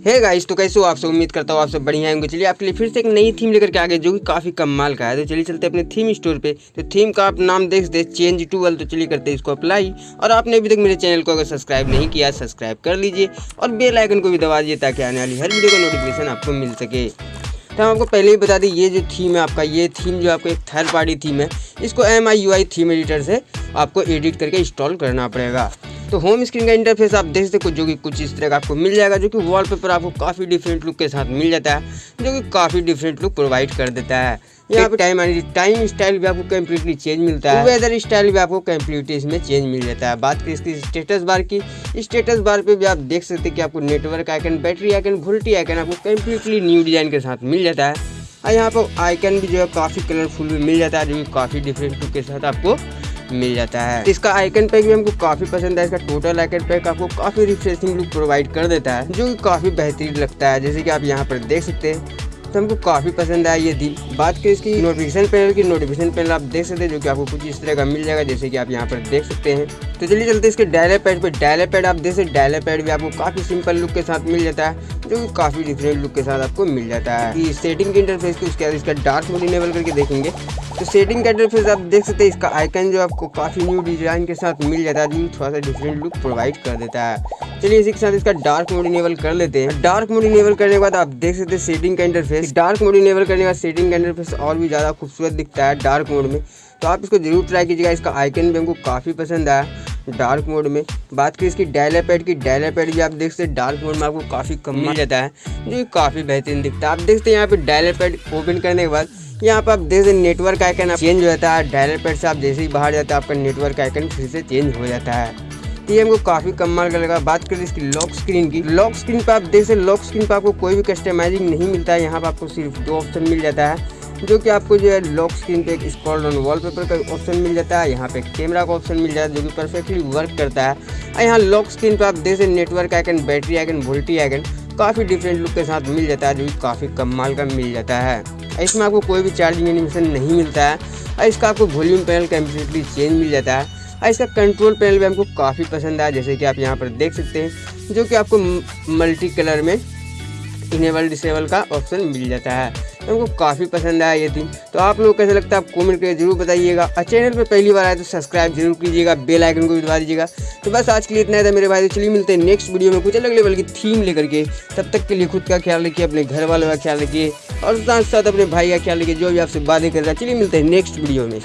हे hey guys तो कैसे हो आप सब? उम्मीद करता हूँ आप सब बढ़िया होंगे। चलिए, आपके लिए फिर से एक नई थीम लेकर के आ गए जो कि काफ़ी कमाल का है। तो चलिए चलते अपने थीम स्टोर पे। तो थीम का आप नाम देख दे चेंज टू वेल तो चलिए करते हैं इसको अप्लाई और आपने अभी तक मेरे चैनल को अगर सब्सक्राइब नहीं किया सब्सक्राइब कर लीजिए। और बेल आइकन को भी दबा दीजिए, ताकि आने वाली हर वीडियो का नोटिफिकेशन आपको मिल सके। तो हम आपको पहले ही बता दें, ये जो थीम है आपका, ये थीम जो आपको एक थर्ड पार्टी थीम है, इसको M I U I theme editor से आपको एडिट करके इंस्टॉल करना पड़ेगा। तो होम स्क्रीन का इंटरफेस आप देख सकते हो जो कि कुछ इस तरह का आपको मिल जाएगा जो कि वॉलपेपर आपको काफ़ी डिफरेंट लुक के साथ मिल जाता है जो कि काफ़ी डिफरेंट लुक प्रोवाइड कर देता है। यहाँ पे टाइम टाइम स्टाइल भी आपको कम्प्लीटली चेंज मिलता है। वेदर स्टाइल भी आपको कम्प्लीटली इसमें चेंज मिल जाता है। बात करें इसकी स्टेटस बार की स्टेटस बार पे भी आप देख सकते हैं कि आपको network icon battery icon VoLTE icon आपको कम्प्लीटली न्यू डिज़ाइन के साथ मिल जाता है। और यहाँ पर आइकन भी जो है काफ़ी कलरफुल भी मिल जाता है जो कि काफ़ी डिफरेंट लुक के साथ आपको मिल जाता है। इसका आइकन पैक भी हमको काफ़ी पसंद है, इसका टोटल आइकन पैक आपको काफ़ी रिफ्रेशिंग लुक प्रोवाइड कर देता है, जो कि काफ़ी बेहतरीन लगता है। जैसे कि आप यहाँ पर देख सकते हैं तो हमको काफ़ी पसंद आया ये थी बात करें इसकी नोटिफिकेशन पैनल की नोटिफिकेशन पैनल आप देख सकते हैं, जो कि आपको कुछ इस तरह का मिल जाएगा, जैसे कि आप यहाँ पर देख सकते हैं। तो चलिए चलते इसके डायलर पैड पे डायलर पैड आप देख सकते डायलर पैड भी आपको काफ़ी सिंपल लुक के साथ मिल जाता है। जो कि काफ़ी डिफरेंट लुक के साथ आपको मिल जाता है। सेटिंग के इंटरफेस की बाद इसका डार्क मोड इनेबल करके देखेंगे। तो सेटिंग का इंटरफेस आप देख सकते हैं, इसका आइकन जो आपको काफ़ी न्यू डिज़ाइन के साथ मिल जाता है, जो थोड़ा सा डिफरेंट लुक प्रोवाइड कर देता है। चलिए इसी के साथ इसका डार्क मोड इनेबल कर लेते हैं। डार्क मोड इनेबल करने के बाद आप देख सकते हैं सेटिंग का इंटरफेस डार्क मोड इनेबल करने के बाद सेटिंग का इंटरफेस और भी ज़्यादा खूबसूरत दिखता है डार्क मोड में। तो आप इसको ज़रूर ट्राई कीजिएगा, इसका आइकन भी हमको काफ़ी पसंद आया। डार्क मोड में। बात करें इसकी डायलर पैड की डायलर पैड भी आप देख सकते हैं, डार्क मोड में आपको काफ़ी कम मिल जाता है, जो काफ़ी बेहतरीन दिखता है। आप देखते हैं यहाँ पे डायलर पैड ओपन करने के बाद, यहाँ पर आप देख सकते नेटवर्क आइकन चेंज हो जाता है डायलर पैड से आप जैसे ही बाहर जाते हैं, आपका नेटवर्क आइकन फिर से चेंज हो जाता है। तो ये हमको काफ़ी कम का लगा बात करें इसकी लॉक स्क्रीन की, लॉक स्क्रीन पर आप देख सकते लॉक स्क्रीन पर आपको कोई भी कस्टमाइजिंग नहीं मिलता है। यहाँ पर आपको सिर्फ़ दो ऑप्शन मिल जाता है। जो कि आपको जो है लॉक स्क्रीन पे एक स्क्रॉल डाउन वॉलपेपर का ऑप्शन मिल जाता है, यहाँ पे कैमरा का ऑप्शन मिल जाता है, जो कि परफेक्टली वर्क करता है। और यहाँ लॉक स्क्रीन पे आप देख सकते network icon battery icon VoLTE icon काफ़ी डिफरेंट लुक के साथ मिल जाता है, जो कि काफ़ी कमाल का मिल जाता है। इसमें आपको कोई भी चार्जिंग एनिमेशन नहीं मिलता है। और इसका आपको वॉल्यूम पैनल कम्प्लीटली चेंज मिल जाता है। और इसका कंट्रोल पैनल भी हमको काफ़ी पसंद आया, जैसे कि आप यहाँ पर देख सकते हैं, जो कि आपको मल्टी कलर में इनेबल डिसेबल का ऑप्शन मिल जाता है। हमको काफ़ी पसंद आया ये थी तो आप लोग कैसे लगता है आप कमेंट करके ज़रूर बताइएगा। और चैनल पर पहली बार आए तो सब्सक्राइब ज़रूर कीजिएगा बेल आइकन को भी दबा दीजिएगा। तो बस आज के लिए इतना था मेरे भाई। तो चलिए मिलते हैं नेक्स्ट वीडियो में कुछ अलग लेवल की थीम लेकर के। तब तक के लिए खुद का ख्याल रखिए, अपने घर वालों का ख्याल रखिए। और साथ साथ अपने भाई का ख्याल रखिए, जो भी आपसे बातें कर रहा है। चलिए मिलते हैं नेक्स्ट वीडियो में।